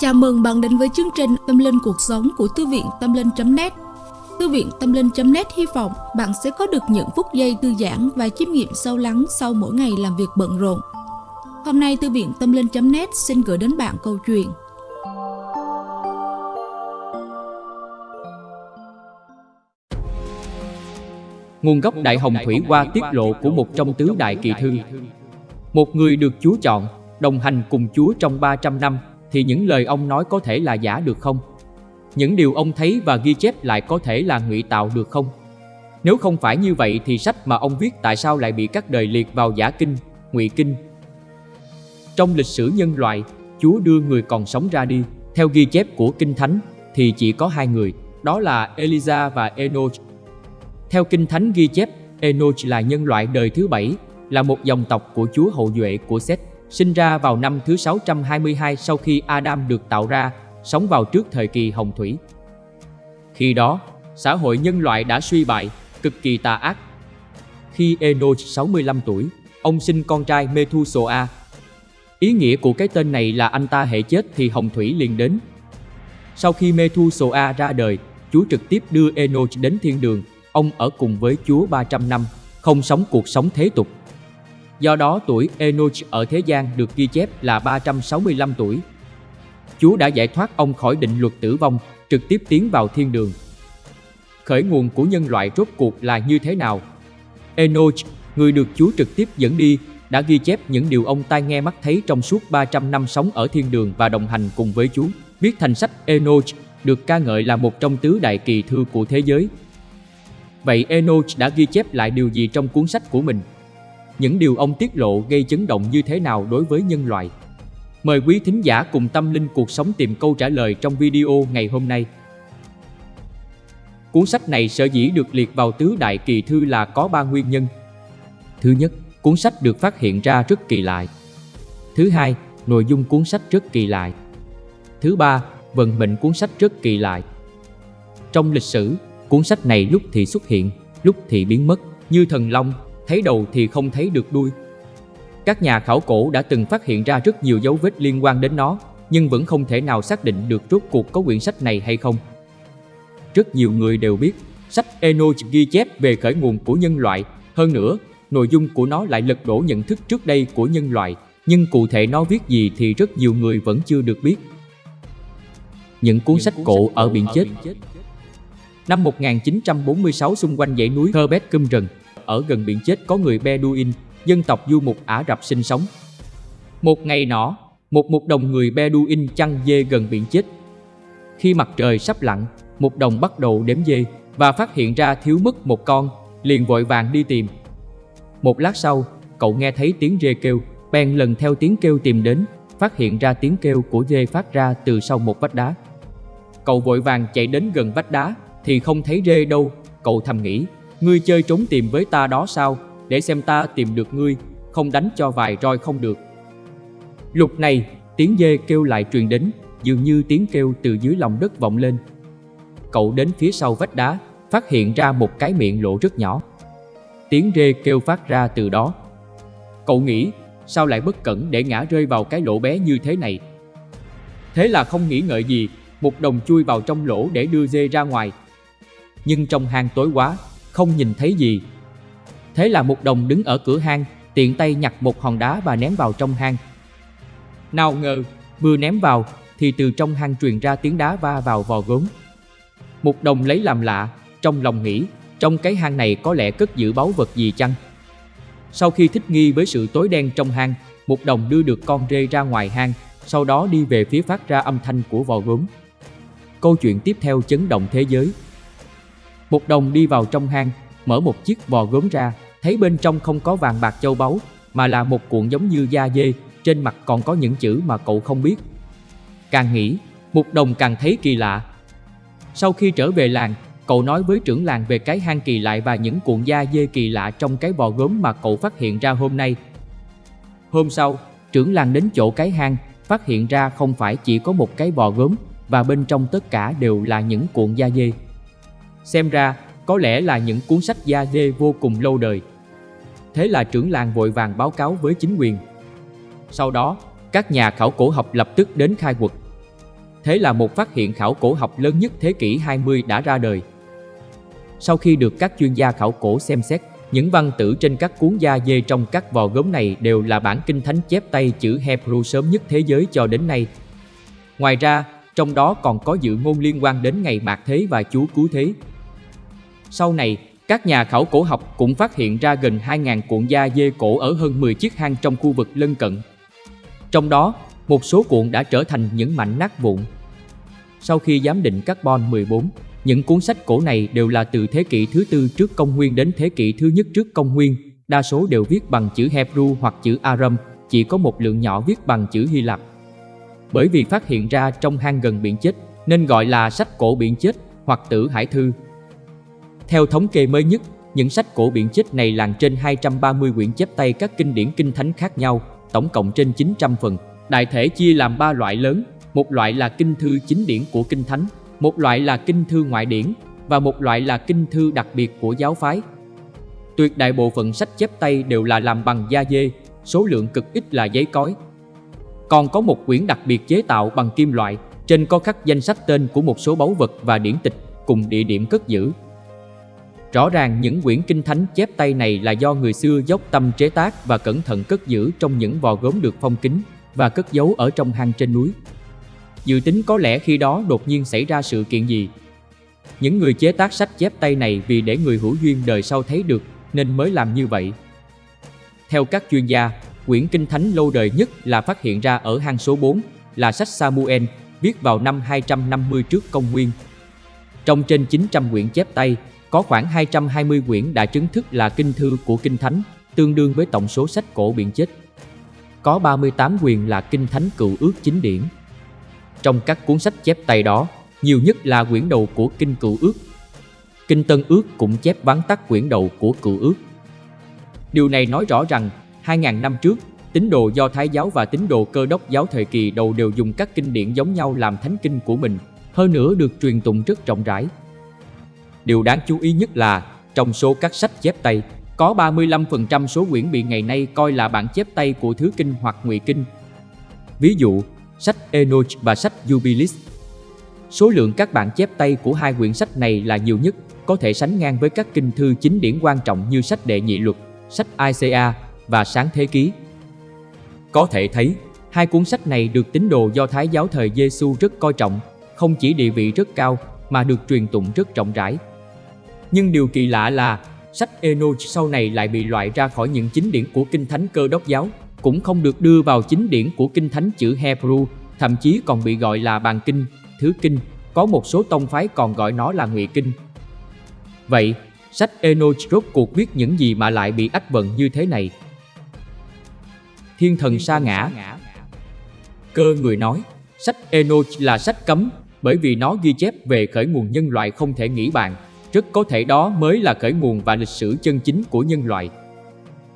Chào mừng bạn đến với chương trình Tâm Linh Cuộc Sống của Thư viện Tâm Linh.net Thư viện Tâm Linh.net hy vọng bạn sẽ có được những phút giây thư giãn và chiêm nghiệm sâu lắng sau mỗi ngày làm việc bận rộn. Hôm nay Thư viện Tâm Linh.net xin gửi đến bạn câu chuyện. Nguồn gốc Đại Hồng Thủy qua tiết lộ của một trong tứ đại kỳ thư. Một người được Chúa chọn, đồng hành cùng Chúa trong 300 năm thì những lời ông nói có thể là giả được không? Những điều ông thấy và ghi chép lại có thể là ngụy tạo được không? Nếu không phải như vậy thì sách mà ông viết tại sao lại bị các đời liệt vào giả kinh, ngụy kinh? Trong lịch sử nhân loại, Chúa đưa người còn sống ra đi. Theo ghi chép của Kinh Thánh thì chỉ có hai người, đó là Elisa và Enoch. Theo Kinh Thánh ghi chép, Enoch là nhân loại đời thứ bảy, là một dòng tộc của Chúa hậu duệ của Seth sinh ra vào năm thứ 622 sau khi Adam được tạo ra, sống vào trước thời kỳ hồng thủy. Khi đó, xã hội nhân loại đã suy bại, cực kỳ tà ác. Khi Enoch 65 tuổi, ông sinh con trai Methuselah. Ý nghĩa của cái tên này là anh ta hệ chết thì hồng thủy liền đến. Sau khi Methuselah ra đời, Chúa trực tiếp đưa Enoch đến thiên đường. Ông ở cùng với Chúa 300 năm, không sống cuộc sống thế tục Do đó tuổi Enoch ở thế gian được ghi chép là 365 tuổi. Chúa đã giải thoát ông khỏi định luật tử vong, trực tiếp tiến vào thiên đường. Khởi nguồn của nhân loại rốt cuộc là như thế nào? Enoch, người được Chúa trực tiếp dẫn đi, đã ghi chép những điều ông tai nghe mắt thấy trong suốt 300 năm sống ở thiên đường và đồng hành cùng với Chúa. Viết thành sách Enoch được ca ngợi là một trong tứ đại kỳ thư của thế giới. Vậy Enoch đã ghi chép lại điều gì trong cuốn sách của mình? Những điều ông tiết lộ gây chấn động như thế nào đối với nhân loại. Mời quý thính giả cùng tâm linh cuộc sống tìm câu trả lời trong video ngày hôm nay. Cuốn sách này sở dĩ được liệt vào tứ đại kỳ thư là có ba nguyên nhân. Thứ nhất, cuốn sách được phát hiện ra rất kỳ lạ. Thứ hai, nội dung cuốn sách rất kỳ lạ. Thứ ba, vận mệnh cuốn sách rất kỳ lạ. Trong lịch sử, cuốn sách này lúc thì xuất hiện, lúc thì biến mất, như thần long, thấy đầu thì không thấy được đuôi. Các nhà khảo cổ đã từng phát hiện ra rất nhiều dấu vết liên quan đến nó, nhưng vẫn không thể nào xác định được rốt cuộc có quyển sách này hay không. Rất nhiều người đều biết, sách Enoch ghi chép về khởi nguồn của nhân loại, hơn nữa, nội dung của nó lại lật đổ nhận thức trước đây của nhân loại, nhưng cụ thể nó viết gì thì rất nhiều người vẫn chưa được biết. Những cuốn sách cổ ở biển chết Năm 1946 xung quanh dãy núi Herbet Cumrần, ở gần biển chết có người Bedouin, dân tộc du mục Ả Rập sinh sống. Một ngày nọ, một mục đồng người Bedouin chăn dê gần biển chết. Khi mặt trời sắp lặn, mục đồng bắt đầu đếm dê và phát hiện ra thiếu mất một con, liền vội vàng đi tìm. Một lát sau, cậu nghe thấy tiếng dê kêu, bèn lần theo tiếng kêu tìm đến, phát hiện ra tiếng kêu của dê phát ra từ sau một vách đá. Cậu vội vàng chạy đến gần vách đá thì không thấy dê đâu, cậu thầm nghĩ Ngươi chơi trốn tìm với ta đó sao, để xem ta tìm được ngươi, không đánh cho vài roi không được. Lúc này, tiếng dê kêu lại truyền đến, dường như tiếng kêu từ dưới lòng đất vọng lên. Cậu đến phía sau vách đá, phát hiện ra một cái miệng lộ rất nhỏ. Tiếng dê kêu phát ra từ đó. Cậu nghĩ, sao lại bất cẩn để ngã rơi vào cái lỗ bé như thế này? Thế là không nghĩ ngợi gì, một đồng chui vào trong lỗ để đưa dê ra ngoài. Nhưng trong hang tối quá, không nhìn thấy gì. Thế là một đồng đứng ở cửa hang, tiện tay nhặt một hòn đá và ném vào trong hang. Nào ngờ, vừa ném vào thì từ trong hang truyền ra tiếng đá va vào vò gốm. Một đồng lấy làm lạ, trong lòng nghĩ, trong cái hang này có lẽ cất giữ báu vật gì chăng? Sau khi thích nghi với sự tối đen trong hang, một đồng đưa được con rê ra ngoài hang, sau đó đi về phía phát ra âm thanh của vò gốm. Câu chuyện tiếp theo chấn động thế giới. Một đồng đi vào trong hang, mở một chiếc vò gốm ra, thấy bên trong không có vàng bạc châu báu, mà là một cuộn giống như da dê, trên mặt còn có những chữ mà cậu không biết. Càng nghĩ, một đồng càng thấy kỳ lạ. Sau khi trở về làng, cậu nói với trưởng làng về cái hang kỳ lạ và những cuộn da dê kỳ lạ trong cái vò gốm mà cậu phát hiện ra hôm nay. Hôm sau, trưởng làng đến chỗ cái hang, phát hiện ra không phải chỉ có một cái vò gốm và bên trong tất cả đều là những cuộn da dê. Xem ra, có lẽ là những cuốn sách da dê vô cùng lâu đời. Thế là trưởng làng vội vàng báo cáo với chính quyền. Sau đó, các nhà khảo cổ học lập tức đến khai quật. Thế là một phát hiện khảo cổ học lớn nhất thế kỷ 20 đã ra đời. Sau khi được các chuyên gia khảo cổ xem xét, những văn tử trên các cuốn da dê trong các vò gốm này đều là bản kinh thánh chép tay chữ Hebrew sớm nhất thế giới cho đến nay. Ngoài ra, trong đó còn có dự ngôn liên quan đến ngày bạc thế và Chúa cứu thế. Sau này, các nhà khảo cổ học cũng phát hiện ra gần 2.000 cuộn da dê cổ ở hơn 10 chiếc hang trong khu vực lân cận. Trong đó, một số cuộn đã trở thành những mảnh nát vụn. Sau khi giám định carbon 14, những cuốn sách cổ này đều là từ thế kỷ thứ tư trước công nguyên đến thế kỷ thứ nhất trước công nguyên, đa số đều viết bằng chữ Hebrew hoặc chữ Aram, chỉ có một lượng nhỏ viết bằng chữ Hy Lạp. Bởi vì phát hiện ra trong hang gần biển chết, nên gọi là sách cổ biển chết hoặc tử hải thư. Theo thống kê mới nhất, những sách cổ biển chết này làng trên 230 quyển chép tay các kinh điển kinh thánh khác nhau, tổng cộng trên 900 phần. Đại thể chia làm 3 loại lớn, một loại là kinh thư chính điển của kinh thánh, một loại là kinh thư ngoại điển và một loại là kinh thư đặc biệt của giáo phái. Tuyệt đại bộ phận sách chép tay đều là làm bằng da dê, số lượng cực ít là giấy cói. Còn có một quyển đặc biệt chế tạo bằng kim loại, trên có khắc danh sách tên của một số báu vật và điển tịch cùng địa điểm cất giữ. Rõ ràng những quyển kinh thánh chép tay này là do người xưa dốc tâm chế tác và cẩn thận cất giữ trong những vò gốm được phong kín và cất giấu ở trong hang trên núi. Dự tính có lẽ khi đó đột nhiên xảy ra sự kiện gì. Những người chế tác sách chép tay này vì để người hữu duyên đời sau thấy được nên mới làm như vậy. Theo các chuyên gia, quyển kinh thánh lâu đời nhất là phát hiện ra ở hang số 4 là sách Samuel viết vào năm 250 trước công nguyên. Trong trên 900 quyển chép tay, có khoảng 220 quyển đã chứng thức là kinh thư của kinh thánh, tương đương với tổng số sách cổ biện chết. Có 38 quyền là kinh thánh cựu ước chính điển. Trong các cuốn sách chép tay đó, nhiều nhất là quyển đầu của Kinh Cựu Ước. Kinh Tân Ước cũng chép vắn tắt quyển đầu của Cựu Ước. Điều này nói rõ rằng, 2.000 năm trước, tín đồ do Thái giáo và tín đồ cơ đốc giáo thời kỳ đầu đều dùng các kinh điển giống nhau làm thánh kinh của mình, hơn nữa được truyền tụng rất rộng rãi. Điều đáng chú ý nhất là, trong số các sách chép tay, có 35% số quyển bị ngày nay coi là bản chép tay của Thứ Kinh hoặc Ngụy Kinh. Ví dụ, sách Enoch và sách Jubilis. Số lượng các bản chép tay của hai quyển sách này là nhiều nhất, có thể sánh ngang với các kinh thư chính điển quan trọng như sách Đệ Nhị Luật, sách ICA và Sáng Thế Ký. Có thể thấy, hai cuốn sách này được tín đồ do Thái giáo thời Giêsu rất coi trọng, không chỉ địa vị rất cao mà được truyền tụng rất rộng rãi. Nhưng điều kỳ lạ là sách Enoch sau này lại bị loại ra khỏi những chính điển của Kinh Thánh Cơ Đốc giáo cũng không được đưa vào chính điển của kinh thánh chữ Hebrew, thậm chí còn bị gọi là bàn kinh, thứ kinh, có một số tông phái còn gọi nó là ngụy kinh. Vậy, sách Enoch rốt cuộc viết những gì mà lại bị ách vận như thế này? Thiên thần sa ngã Cơ người nói, sách Enoch là sách cấm bởi vì nó ghi chép về khởi nguồn nhân loại không thể nghĩ bàn, rất có thể đó mới là khởi nguồn và lịch sử chân chính của nhân loại.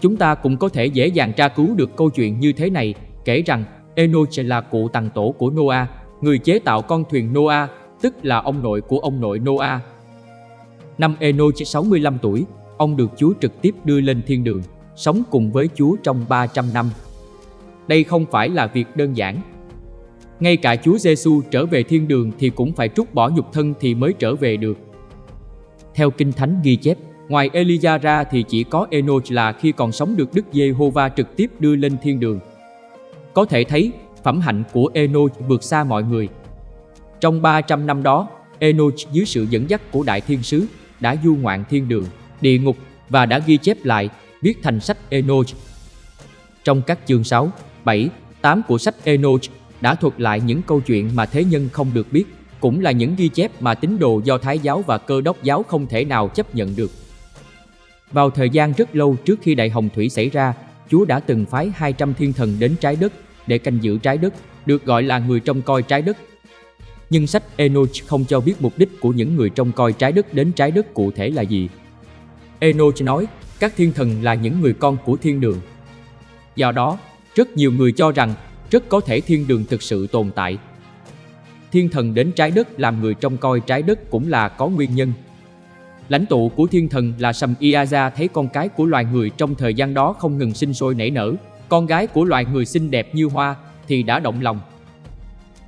Chúng ta cũng có thể dễ dàng tra cứu được câu chuyện như thế này, kể rằng Enoch là cụ tàng tổ của Noah, người chế tạo con thuyền Noah, tức là ông nội của ông nội Noah. Năm Enoch 65 tuổi, ông được Chúa trực tiếp đưa lên thiên đường, sống cùng với Chúa trong 300 năm. Đây không phải là việc đơn giản. Ngay cả Chúa Giêsu trở về thiên đường thì cũng phải trút bỏ nhục thân thì mới trở về được. Theo Kinh Thánh ghi chép, Ngoài Elijah ra thì chỉ có Enoch là khi còn sống được Đức Giê-hô-va trực tiếp đưa lên thiên đường. Có thể thấy, phẩm hạnh của Enoch vượt xa mọi người. Trong 300 năm đó, Enoch dưới sự dẫn dắt của Đại Thiên Sứ đã du ngoạn thiên đường, địa ngục và đã ghi chép lại, viết thành sách Enoch. Trong các chương 6, 7, 8 của sách Enoch đã thuật lại những câu chuyện mà thế nhân không được biết, cũng là những ghi chép mà tín đồ do Thái giáo và Cơ đốc giáo không thể nào chấp nhận được. Vào thời gian rất lâu trước khi đại hồng thủy xảy ra, Chúa đã từng phái 200 thiên thần đến trái đất để canh giữ trái đất, được gọi là người trông coi trái đất. Nhưng sách Enoch không cho biết mục đích của những người trông coi trái đất đến trái đất cụ thể là gì. Enoch nói, các thiên thần là những người con của thiên đường. Do đó, rất nhiều người cho rằng rất có thể thiên đường thực sự tồn tại. Thiên thần đến trái đất làm người trông coi trái đất cũng là có nguyên nhân Lãnh tụ của thiên thần là Sầm Iaza thấy con cái của loài người trong thời gian đó không ngừng sinh sôi nảy nở, con gái của loài người xinh đẹp như hoa thì đã động lòng.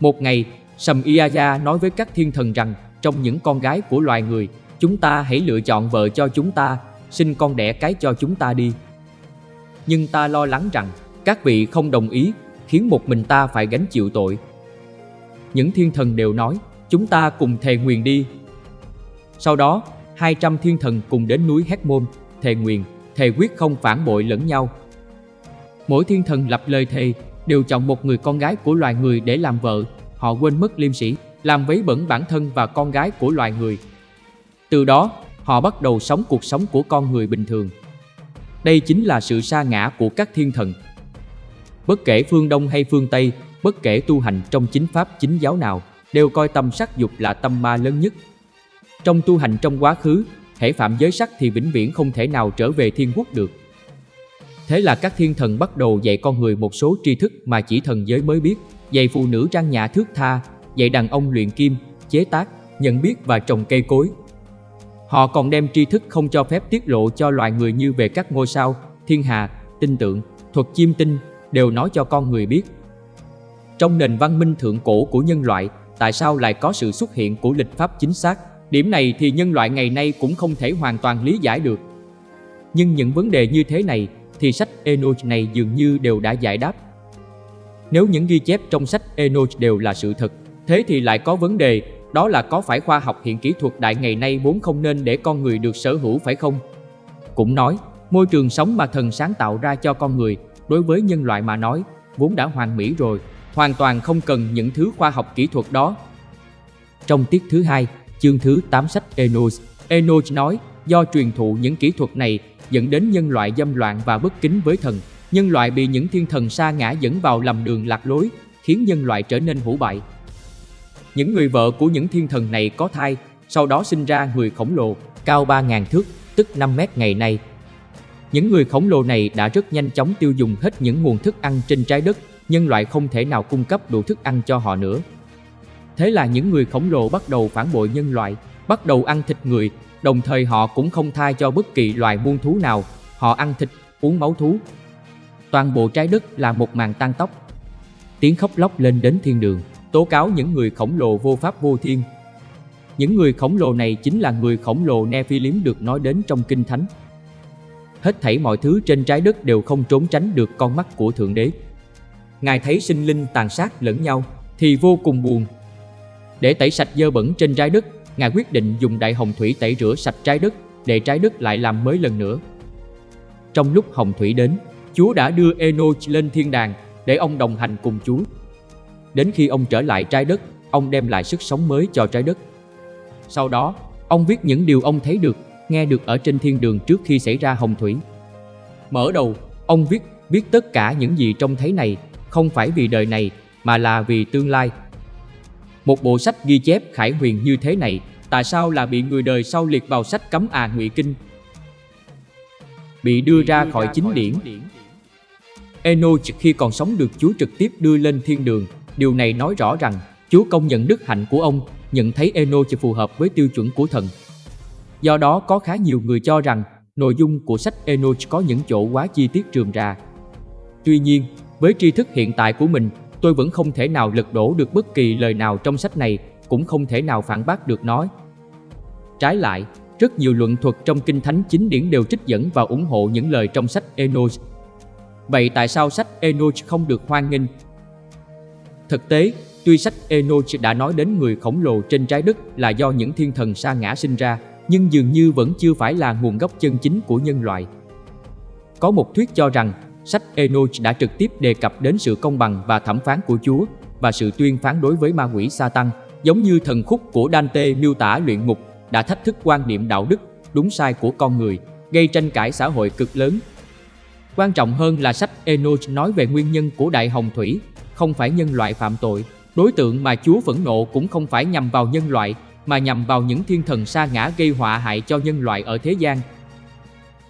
Một ngày, Sầm Iaza nói với các thiên thần rằng trong những con gái của loài người, chúng ta hãy lựa chọn vợ cho chúng ta, sinh con đẻ cái cho chúng ta đi. Nhưng ta lo lắng rằng các vị không đồng ý, khiến một mình ta phải gánh chịu tội. Những thiên thần đều nói, chúng ta cùng thề nguyền đi. Sau đó, 200 thiên thần cùng đến núi Hét Môn, thề nguyền, thề quyết không phản bội lẫn nhau. Mỗi thiên thần lập lời thề đều chọn một người con gái của loài người để làm vợ, họ quên mất liêm sĩ, làm vấy bẩn bản thân và con gái của loài người. Từ đó, họ bắt đầu sống cuộc sống của con người bình thường. Đây chính là sự sa ngã của các thiên thần. Bất kể phương Đông hay phương Tây, bất kể tu hành trong chính pháp chính giáo nào, đều coi tâm sắc dục là tâm ma lớn nhất. Trong tu hành trong quá khứ, thể phạm giới sắc thì vĩnh viễn không thể nào trở về thiên quốc được. Thế là các thiên thần bắt đầu dạy con người một số tri thức mà chỉ thần giới mới biết, dạy phụ nữ trang nhã thước tha, dạy đàn ông luyện kim, chế tác, nhận biết và trồng cây cối. Họ còn đem tri thức không cho phép tiết lộ cho loài người như về các ngôi sao, thiên hà, tinh tượng, thuật chiêm tinh, đều nói cho con người biết. Trong nền văn minh thượng cổ của nhân loại, tại sao lại có sự xuất hiện của lịch pháp chính xác? Điểm này thì nhân loại ngày nay cũng không thể hoàn toàn lý giải được. Nhưng những vấn đề như thế này thì sách Enoch này dường như đều đã giải đáp. Nếu những ghi chép trong sách Enoch đều là sự thật, thế thì lại có vấn đề, đó là có phải khoa học hiện kỹ thuật đại ngày nay vốn không nên để con người được sở hữu phải không? Cũng nói, môi trường sống mà thần sáng tạo ra cho con người, đối với nhân loại mà nói, vốn đã hoàn mỹ rồi, hoàn toàn không cần những thứ khoa học kỹ thuật đó. Trong tiết thứ hai, chương thứ 8 sách Enos, Enos nói, do truyền thụ những kỹ thuật này dẫn đến nhân loại dâm loạn và bất kính với thần. Nhân loại bị những thiên thần sa ngã dẫn vào lầm đường lạc lối, khiến nhân loại trở nên hủ bại. Những người vợ của những thiên thần này có thai, sau đó sinh ra người khổng lồ, cao 3.000 thước, tức 5 mét ngày nay. Những người khổng lồ này đã rất nhanh chóng tiêu dùng hết những nguồn thức ăn trên trái đất, nhân loại không thể nào cung cấp đủ thức ăn cho họ nữa. Thế là những người khổng lồ bắt đầu phản bội nhân loại, bắt đầu ăn thịt người, đồng thời họ cũng không tha cho bất kỳ loài muôn thú nào, họ ăn thịt, uống máu thú. Toàn bộ trái đất là một màn tan tóc. Tiếng khóc lóc lên đến thiên đường, tố cáo những người khổng lồ vô pháp vô thiên. Những người khổng lồ này chính là người khổng lồ Nephilim được nói đến trong Kinh Thánh. Hết thảy mọi thứ trên trái đất đều không trốn tránh được con mắt của Thượng Đế. Ngài thấy sinh linh tàn sát lẫn nhau thì vô cùng buồn. Để tẩy sạch dơ bẩn trên trái đất, Ngài quyết định dùng đại hồng thủy tẩy rửa sạch trái đất để trái đất lại làm mới lần nữa. Trong lúc hồng thủy đến, Chúa đã đưa Enoch lên thiên đàng để ông đồng hành cùng Chúa. Đến khi ông trở lại trái đất, ông đem lại sức sống mới cho trái đất. Sau đó, ông viết những điều ông thấy được, nghe được ở trên thiên đường trước khi xảy ra hồng thủy. Mở đầu, ông viết biết tất cả những gì trông thấy này không phải vì đời này mà là vì tương lai một bộ sách ghi chép khải huyền như thế này, tại sao là bị người đời sau liệt vào sách cấm à ngụy kinh? Bị đưa ra khỏi chính điển. Enoch khi còn sống được Chúa trực tiếp đưa lên thiên đường, điều này nói rõ rằng Chúa công nhận đức hạnh của ông, nhận thấy Enoch phù hợp với tiêu chuẩn của thần. Do đó có khá nhiều người cho rằng nội dung của sách Enoch có những chỗ quá chi tiết trường ra. Tuy nhiên, với tri thức hiện tại của mình, tôi vẫn không thể nào lật đổ được bất kỳ lời nào trong sách này, cũng không thể nào phản bác được nó. Trái lại, rất nhiều luận thuật trong Kinh Thánh chính điển đều trích dẫn và ủng hộ những lời trong sách Enoch. Vậy tại sao sách Enoch không được hoan nghênh? Thực tế, tuy sách Enoch đã nói đến người khổng lồ trên trái đất là do những thiên thần sa ngã sinh ra, nhưng dường như vẫn chưa phải là nguồn gốc chân chính của nhân loại. Có một thuyết cho rằng Sách Enoch đã trực tiếp đề cập đến sự công bằng và thẩm phán của Chúa và sự tuyên phán đối với ma quỷ Satan, giống như thần khúc của Dante miêu tả luyện ngục đã thách thức quan niệm đạo đức, đúng sai của con người, gây tranh cãi xã hội cực lớn. Quan trọng hơn là sách Enoch nói về nguyên nhân của đại hồng thủy, không phải nhân loại phạm tội. Đối tượng mà Chúa phẫn nộ cũng không phải nhằm vào nhân loại, mà nhằm vào những thiên thần sa ngã gây họa hại cho nhân loại ở thế gian.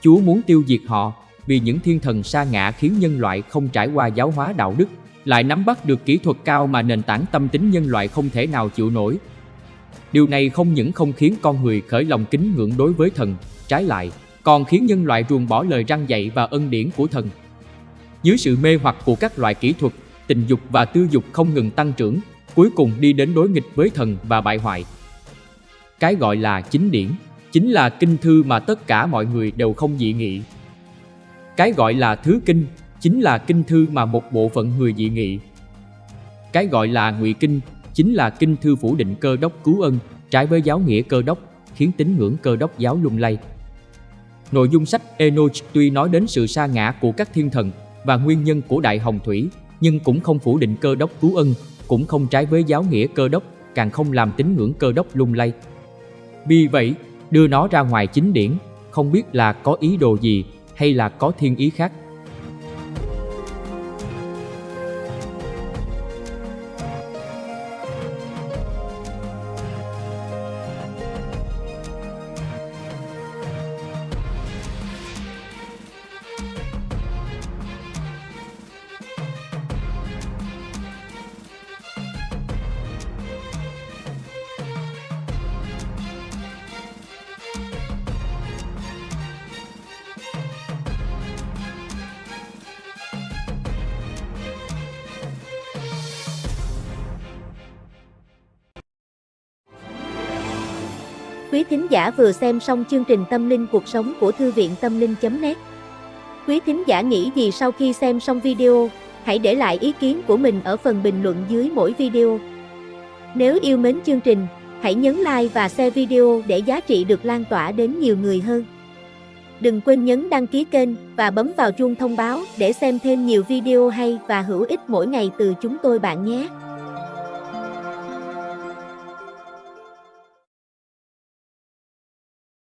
Chúa muốn tiêu diệt họ vì những thiên thần sa ngã khiến nhân loại không trải qua giáo hóa đạo đức, lại nắm bắt được kỹ thuật cao mà nền tảng tâm tính nhân loại không thể nào chịu nổi. Điều này không những không khiến con người khởi lòng kính ngưỡng đối với thần, trái lại, còn khiến nhân loại ruồng bỏ lời răng dạy và ân điển của thần. Dưới sự mê hoặc của các loại kỹ thuật, tình dục và tư dục không ngừng tăng trưởng, cuối cùng đi đến đối nghịch với thần và bại hoại. Cái gọi là chính điển, chính là kinh thư mà tất cả mọi người đều không dị nghị. Cái gọi là thứ kinh, chính là kinh thư mà một bộ phận người dị nghị. Cái gọi là ngụy kinh, chính là kinh thư phủ định cơ đốc cứu ân, trái với giáo nghĩa cơ đốc, khiến tín ngưỡng cơ đốc giáo lung lay. Nội dung sách Enoch tuy nói đến sự sa ngã của các thiên thần và nguyên nhân của Đại Hồng Thủy, nhưng cũng không phủ định cơ đốc cứu ân, cũng không trái với giáo nghĩa cơ đốc, càng không làm tín ngưỡng cơ đốc lung lay. Vì vậy, đưa nó ra ngoài chính điển, không biết là có ý đồ gì hay là có thiên ý khác. Quý thính giả vừa xem xong chương trình Tâm linh cuộc sống của Thư viện Tâm linh.net Quý thính giả nghĩ gì sau khi xem xong video, hãy để lại ý kiến của mình ở phần bình luận dưới mỗi video. Nếu yêu mến chương trình, hãy nhấn like và share video để giá trị được lan tỏa đến nhiều người hơn. Đừng quên nhấn đăng ký kênh và bấm vào chuông thông báo để xem thêm nhiều video hay và hữu ích mỗi ngày từ chúng tôi bạn nhé.